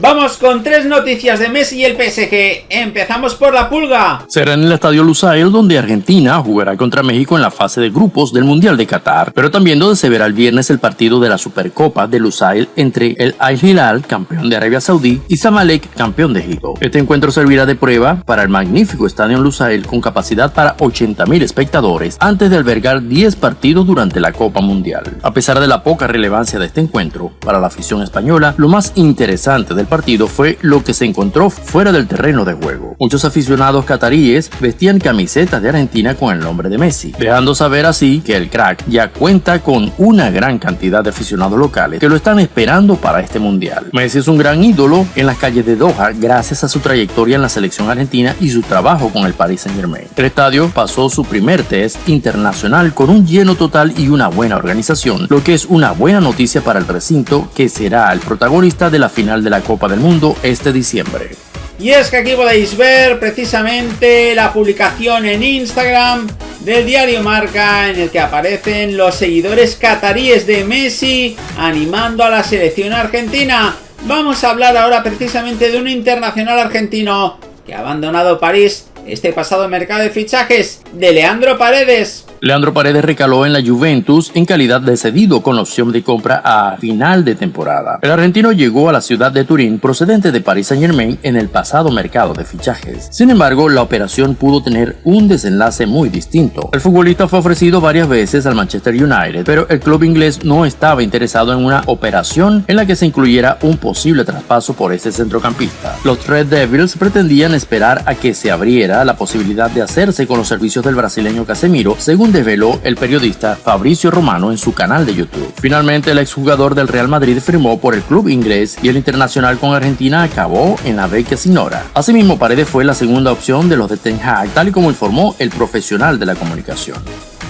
Vamos con tres noticias de Messi y el PSG. Empezamos por la pulga. Será en el Estadio Lusail donde Argentina jugará contra México en la fase de grupos del Mundial de Qatar, pero también donde se verá el viernes el partido de la Supercopa de Lusail entre el Al Hilal, campeón de Arabia Saudí, y Zamalek, campeón de Egipto. Este encuentro servirá de prueba para el magnífico estadio Lusail con capacidad para 80.000 espectadores antes de albergar 10 partidos durante la Copa Mundial. A pesar de la poca relevancia de este encuentro para la afición española, lo más interesante del partido fue lo que se encontró fuera del terreno de juego. Muchos aficionados cataríes vestían camisetas de Argentina con el nombre de Messi, dejando saber así que el crack ya cuenta con una gran cantidad de aficionados locales que lo están esperando para este mundial. Messi es un gran ídolo en las calles de Doha gracias a su trayectoria en la selección argentina y su trabajo con el Paris Saint Germain. El estadio pasó su primer test internacional con un lleno total y una buena organización, lo que es una buena noticia para el recinto que será el protagonista de la final de la Copa del Mundo este diciembre. Y es que aquí podéis ver precisamente la publicación en Instagram del diario Marca en el que aparecen los seguidores cataríes de Messi animando a la selección argentina. Vamos a hablar ahora precisamente de un internacional argentino que ha abandonado París este pasado mercado de fichajes de Leandro Paredes. Leandro Paredes recaló en la Juventus en calidad de cedido con opción de compra a final de temporada. El argentino llegó a la ciudad de Turín procedente de Paris Saint Germain en el pasado mercado de fichajes. Sin embargo, la operación pudo tener un desenlace muy distinto. El futbolista fue ofrecido varias veces al Manchester United, pero el club inglés no estaba interesado en una operación en la que se incluyera un posible traspaso por ese centrocampista. Los Red Devils pretendían esperar a que se abriera la posibilidad de hacerse con los servicios del brasileño Casemiro, según desveló el periodista Fabricio Romano en su canal de YouTube. Finalmente, el exjugador del Real Madrid firmó por el club inglés y el internacional con Argentina acabó en la beca Sinora. Asimismo, Paredes fue la segunda opción de los de Ten Hag, tal y como informó el profesional de la comunicación.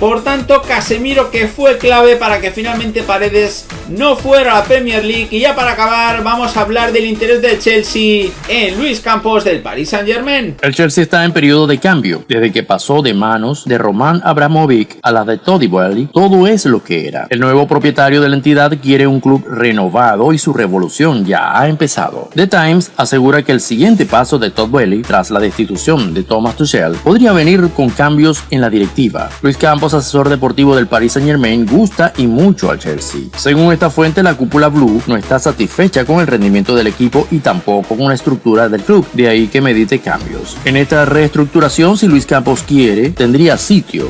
Por tanto, Casemiro que fue clave para que finalmente Paredes no fuera a la Premier League. Y ya para acabar, vamos a hablar del interés del Chelsea en Luis Campos del Paris Saint Germain. El Chelsea está en periodo de cambio. Desde que pasó de manos de Roman Abramovic a la de Toddy Boehly, todo es lo que era. El nuevo propietario de la entidad quiere un club renovado y su revolución ya ha empezado. The Times asegura que el siguiente paso de Todd Boehly, tras la destitución de Thomas Tuchel, podría venir con cambios en la directiva. Luis Campos asesor deportivo del Paris Saint Germain, gusta y mucho al Chelsea. Según esta fuente, la cúpula blue no está satisfecha con el rendimiento del equipo y tampoco con la estructura del club, de ahí que medite cambios. En esta reestructuración, si Luis Campos quiere, tendría sitio